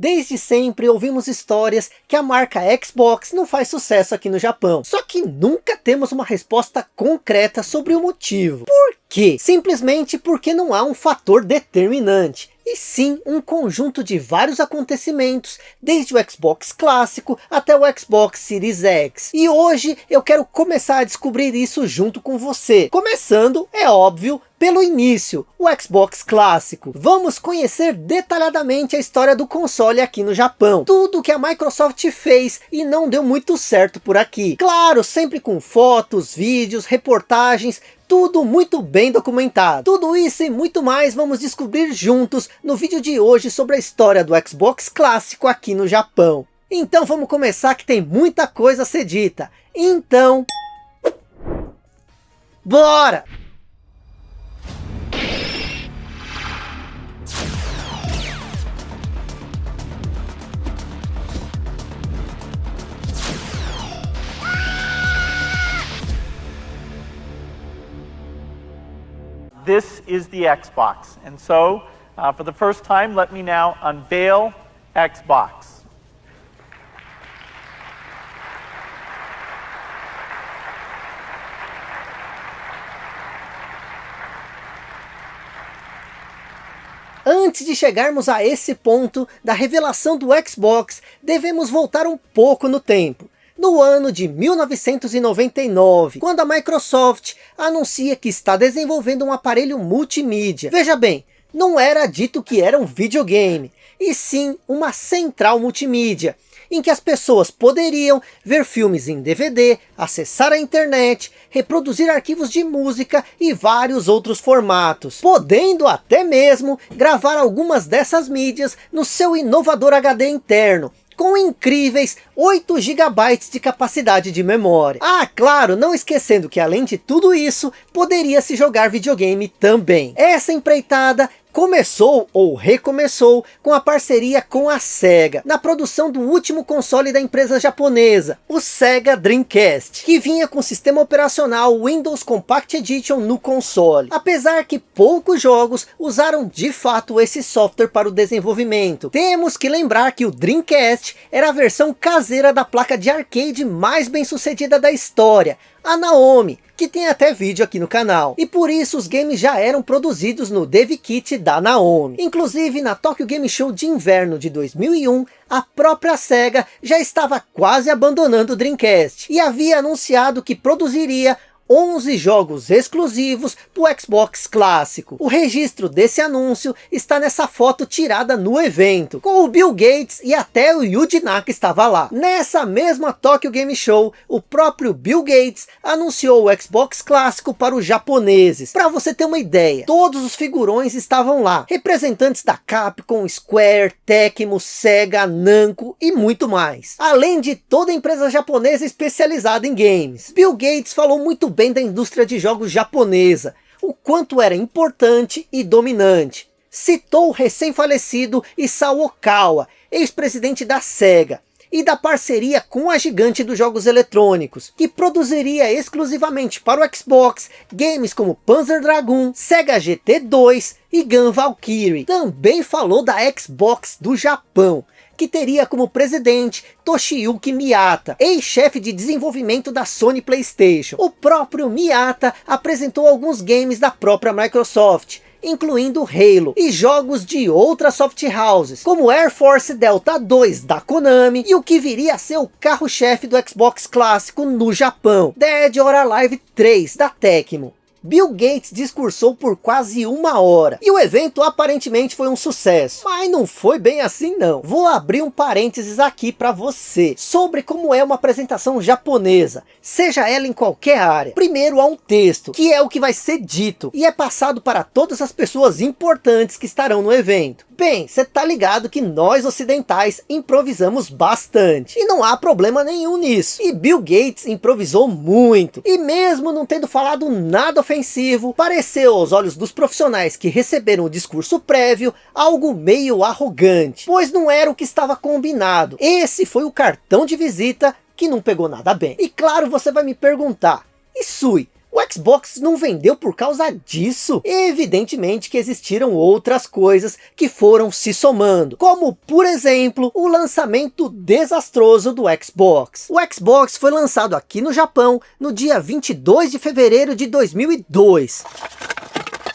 Desde sempre ouvimos histórias que a marca Xbox não faz sucesso aqui no Japão. Só que nunca temos uma resposta concreta sobre o motivo. Por quê? Simplesmente porque não há um fator determinante e sim um conjunto de vários acontecimentos, desde o Xbox clássico até o Xbox Series X. E hoje eu quero começar a descobrir isso junto com você. Começando, é óbvio, pelo início, o Xbox clássico. Vamos conhecer detalhadamente a história do console aqui no Japão. Tudo que a Microsoft fez e não deu muito certo por aqui. Claro, sempre com fotos, vídeos, reportagens, tudo muito bem documentado. Tudo isso e muito mais vamos descobrir juntos no vídeo de hoje sobre a história do Xbox clássico aqui no Japão. Então vamos começar que tem muita coisa a ser dita. Então... Bora! This is the Xbox. And so, uh, for the first time, let me now unveil Xbox. Antes de chegarmos a esse ponto da revelação do Xbox, devemos voltar um pouco no tempo no ano de 1999, quando a Microsoft anuncia que está desenvolvendo um aparelho multimídia. Veja bem, não era dito que era um videogame, e sim uma central multimídia, em que as pessoas poderiam ver filmes em DVD, acessar a internet, reproduzir arquivos de música e vários outros formatos, podendo até mesmo gravar algumas dessas mídias no seu inovador HD interno, com incríveis 8 GB de capacidade de memória. Ah, claro, não esquecendo que além de tudo isso, poderia se jogar videogame também. Essa empreitada começou ou recomeçou com a parceria com a SEGA, na produção do último console da empresa japonesa, o Sega Dreamcast, que vinha com o sistema operacional Windows Compact Edition no console. Apesar que poucos jogos usaram de fato esse software para o desenvolvimento. Temos que lembrar que o Dreamcast era a versão caseira da placa de arcade mais bem sucedida da história, a Naomi, que tem até vídeo aqui no canal. E por isso os games já eram produzidos no Dev Kit da Naomi. Inclusive na Tokyo Game Show de inverno de 2001, a própria SEGA já estava quase abandonando o Dreamcast. E havia anunciado que produziria 11 jogos exclusivos para o Xbox clássico. O registro desse anúncio está nessa foto tirada no evento, com o Bill Gates e até o Yuji Naka estava lá. Nessa mesma Tokyo Game Show, o próprio Bill Gates anunciou o Xbox clássico para os japoneses. Para você ter uma ideia, todos os figurões estavam lá, representantes da Capcom, Square, Tecmo, Sega, Namco e muito mais. Além de toda empresa japonesa especializada em games. Bill Gates falou muito bem da indústria de jogos japonesa, o quanto era importante e dominante. Citou o recém-falecido Isao Okawa, ex-presidente da SEGA, e da parceria com a gigante dos jogos eletrônicos, que produziria exclusivamente para o Xbox games como Panzer Dragoon, Sega GT2 e Gun Valkyrie. Também falou da Xbox do Japão, que teria como presidente Toshiyuki Miyata, ex-chefe de desenvolvimento da Sony Playstation. O próprio Miyata apresentou alguns games da própria Microsoft, incluindo Halo, e jogos de outras soft houses, como Air Force Delta 2 da Konami, e o que viria a ser o carro-chefe do Xbox clássico no Japão, Dead or Alive 3 da Tecmo. Bill Gates discursou por quase uma hora. E o evento aparentemente foi um sucesso. Mas não foi bem assim não. Vou abrir um parênteses aqui para você. Sobre como é uma apresentação japonesa. Seja ela em qualquer área. Primeiro há um texto. Que é o que vai ser dito. E é passado para todas as pessoas importantes que estarão no evento. Bem, você tá ligado que nós ocidentais improvisamos bastante. E não há problema nenhum nisso. E Bill Gates improvisou muito. E mesmo não tendo falado nada ofensivo, pareceu aos olhos dos profissionais que receberam o discurso prévio, algo meio arrogante. Pois não era o que estava combinado. Esse foi o cartão de visita que não pegou nada bem. E claro, você vai me perguntar, e Sui, o Xbox não vendeu por causa disso? Evidentemente que existiram outras coisas que foram se somando, como por exemplo, o lançamento desastroso do Xbox. O Xbox foi lançado aqui no Japão no dia 22 de fevereiro de 2002.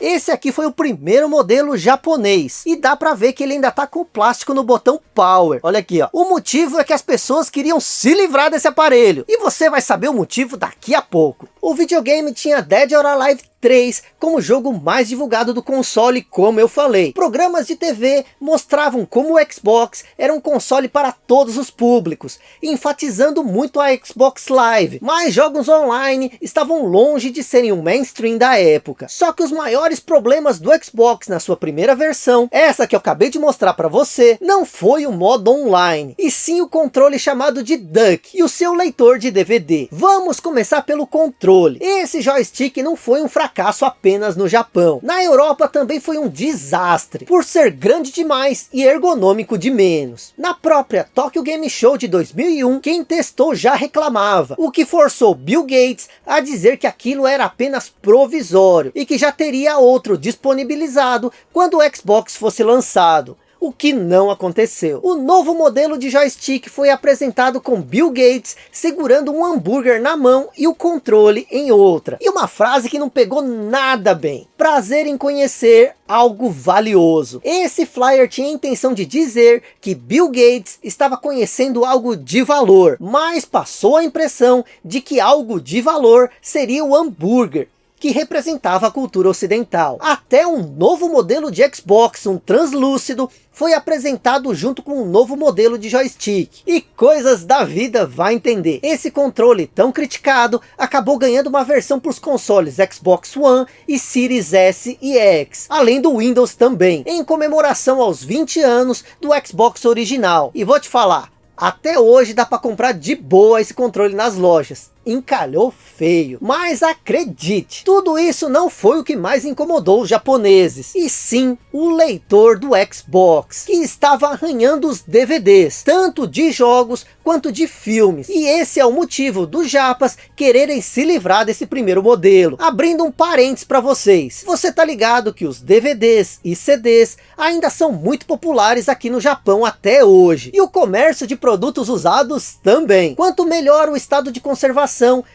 Esse aqui foi o primeiro modelo japonês. E dá para ver que ele ainda tá com plástico no botão Power. Olha aqui, ó. O motivo é que as pessoas queriam se livrar desse aparelho. E você vai saber o motivo daqui a pouco. O videogame tinha Dead or Alive 3 como jogo mais divulgado do console, como eu falei. Programas de TV mostravam como o Xbox era um console para todos os públicos, enfatizando muito a Xbox Live. Mas jogos online estavam longe de serem o mainstream da época. Só que os maiores problemas do Xbox na sua primeira versão, essa que eu acabei de mostrar para você, não foi o modo online, e sim o controle chamado de Duck e o seu leitor de DVD. Vamos começar pelo controle. Esse joystick não foi um fracasso fracasso apenas no Japão. Na Europa também foi um desastre, por ser grande demais e ergonômico de menos. Na própria Tokyo Game Show de 2001, quem testou já reclamava, o que forçou Bill Gates a dizer que aquilo era apenas provisório e que já teria outro disponibilizado quando o Xbox fosse lançado o que não aconteceu. O novo modelo de joystick foi apresentado com Bill Gates segurando um hambúrguer na mão e o controle em outra. E uma frase que não pegou nada bem. Prazer em conhecer algo valioso. Esse flyer tinha a intenção de dizer que Bill Gates estava conhecendo algo de valor, mas passou a impressão de que algo de valor seria o hambúrguer que representava a cultura ocidental. Até um novo modelo de Xbox, um translúcido, foi apresentado junto com um novo modelo de joystick. E coisas da vida vai entender. Esse controle tão criticado acabou ganhando uma versão para os consoles Xbox One e Series S e X. Além do Windows também. Em comemoração aos 20 anos do Xbox original. E vou te falar, até hoje dá para comprar de boa esse controle nas lojas encalhou feio. Mas acredite, tudo isso não foi o que mais incomodou os japoneses, e sim o leitor do Xbox, que estava arranhando os DVDs, tanto de jogos quanto de filmes. E esse é o motivo dos japas quererem se livrar desse primeiro modelo. Abrindo um parênteses para vocês, você tá ligado que os DVDs e CDs ainda são muito populares aqui no Japão até hoje, e o comércio de produtos usados também. Quanto melhor o estado de conservação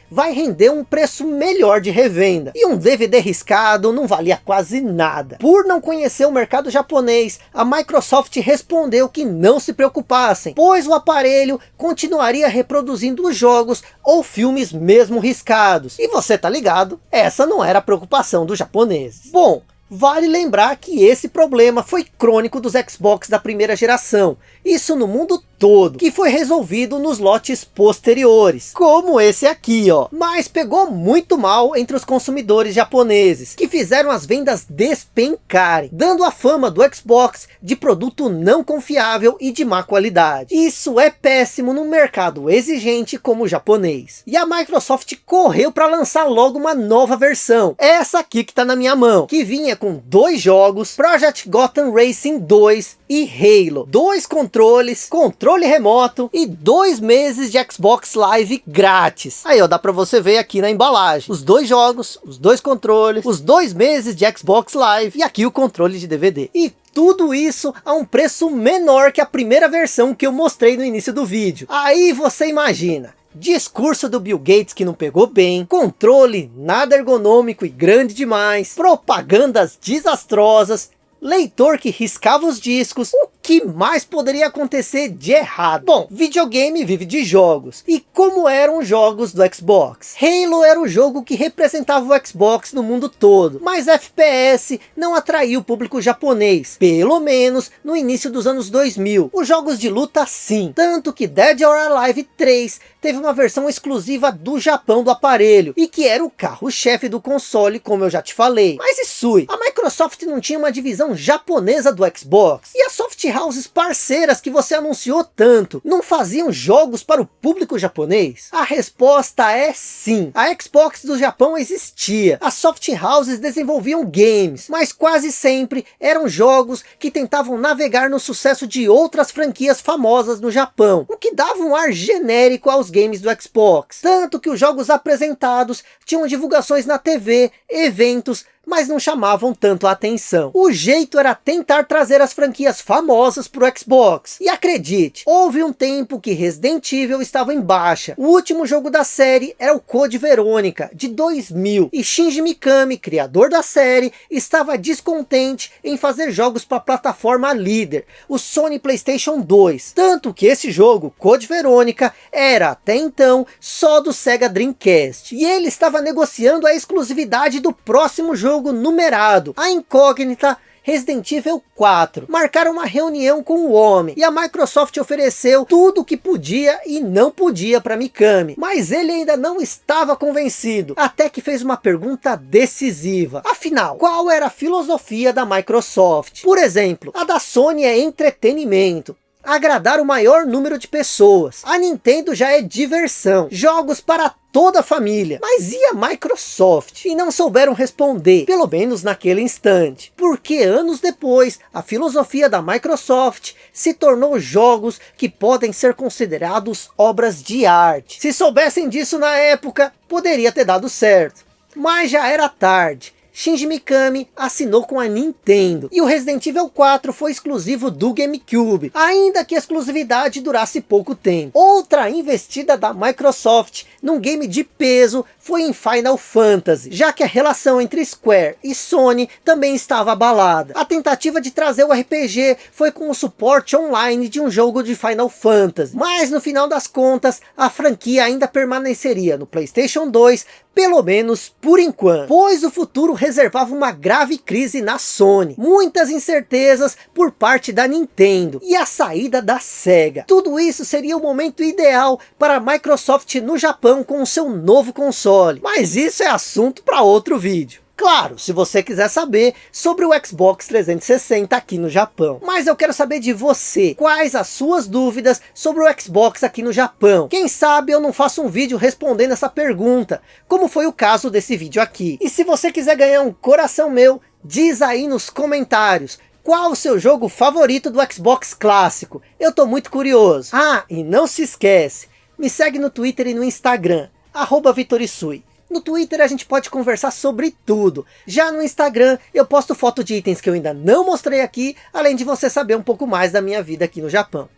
vai render um preço melhor de revenda. E um DVD riscado não valia quase nada. Por não conhecer o mercado japonês, a Microsoft respondeu que não se preocupassem, pois o aparelho continuaria reproduzindo os jogos ou filmes mesmo riscados. E você tá ligado, essa não era a preocupação dos japoneses. Bom, Vale lembrar que esse problema foi crônico dos Xbox da primeira geração, isso no mundo todo, que foi resolvido nos lotes posteriores, como esse aqui, ó. Mas pegou muito mal entre os consumidores japoneses, que fizeram as vendas despencarem, dando a fama do Xbox de produto não confiável e de má qualidade. Isso é péssimo num mercado exigente como o japonês. E a Microsoft correu para lançar logo uma nova versão, essa aqui que está na minha mão, que vinha com dois jogos, Project Gotham Racing 2 e Halo. Dois controles, controle remoto e dois meses de Xbox Live grátis. Aí ó, dá para você ver aqui na embalagem. Os dois jogos, os dois controles, os dois meses de Xbox Live e aqui o controle de DVD. E tudo isso a um preço menor que a primeira versão que eu mostrei no início do vídeo. Aí você imagina, Discurso do Bill Gates que não pegou bem, controle nada ergonômico e grande demais, propagandas desastrosas, leitor que riscava os discos, o que mais poderia acontecer de errado? Bom, videogame vive de jogos. E como eram os jogos do Xbox? Halo era o jogo que representava o Xbox no mundo todo. Mas FPS não atraiu o público japonês. Pelo menos no início dos anos 2000. Os jogos de luta sim. Tanto que Dead or Alive 3 teve uma versão exclusiva do Japão do aparelho. E que era o carro-chefe do console, como eu já te falei. Mas isso, a Microsoft não tinha uma divisão versão japonesa do Xbox? E as soft houses parceiras que você anunciou tanto, não faziam jogos para o público japonês? A resposta é sim. A Xbox do Japão existia. As soft houses desenvolviam games, mas quase sempre eram jogos que tentavam navegar no sucesso de outras franquias famosas no Japão, o que dava um ar genérico aos games do Xbox. Tanto que os jogos apresentados tinham divulgações na TV, eventos, mas não chamavam tanto a atenção. O jeito era tentar trazer as franquias famosas para o Xbox. E acredite, houve um tempo que Resident Evil estava em baixa. O último jogo da série era o Code Verônica, de 2000. E Shinji Mikami, criador da série, estava descontente em fazer jogos para a plataforma líder, o Sony Playstation 2. Tanto que esse jogo, Code Verônica, era até então só do Sega Dreamcast. E ele estava negociando a exclusividade do próximo jogo numerado. A incógnita Resident Evil 4. Marcaram uma reunião com o homem e a Microsoft ofereceu tudo o que podia e não podia para Mikami. Mas ele ainda não estava convencido, até que fez uma pergunta decisiva. Afinal, qual era a filosofia da Microsoft? Por exemplo, a da Sony é entretenimento agradar o maior número de pessoas. A Nintendo já é diversão, jogos para toda a família. Mas e a Microsoft? E não souberam responder, pelo menos naquele instante. Porque anos depois, a filosofia da Microsoft se tornou jogos que podem ser considerados obras de arte. Se soubessem disso na época, poderia ter dado certo. Mas já era tarde Shinji Mikami assinou com a Nintendo. E o Resident Evil 4 foi exclusivo do GameCube, ainda que a exclusividade durasse pouco tempo. Outra investida da Microsoft num game de peso foi em Final Fantasy, já que a relação entre Square e Sony também estava abalada. A tentativa de trazer o RPG foi com o suporte online de um jogo de Final Fantasy, mas no final das contas, a franquia ainda permaneceria no Playstation 2, pelo menos por enquanto, pois o futuro reservava uma grave crise na Sony, muitas incertezas por parte da Nintendo e a saída da Sega. Tudo isso seria o momento ideal para a Microsoft no Japão com o seu novo console, mas isso é assunto para outro vídeo. Claro, se você quiser saber sobre o Xbox 360 aqui no Japão. Mas eu quero saber de você, quais as suas dúvidas sobre o Xbox aqui no Japão. Quem sabe eu não faço um vídeo respondendo essa pergunta, como foi o caso desse vídeo aqui. E se você quiser ganhar um coração meu, diz aí nos comentários. Qual o seu jogo favorito do Xbox clássico? Eu tô muito curioso. Ah, e não se esquece, me segue no Twitter e no Instagram, arroba Vitorisui. No Twitter a gente pode conversar sobre tudo. Já no Instagram eu posto foto de itens que eu ainda não mostrei aqui, além de você saber um pouco mais da minha vida aqui no Japão.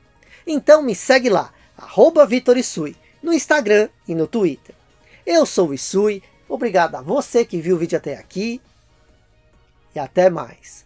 Então me segue lá, arroba Vitor Isui, no Instagram e no Twitter. Eu sou o Isui, obrigado a você que viu o vídeo até aqui, e até mais.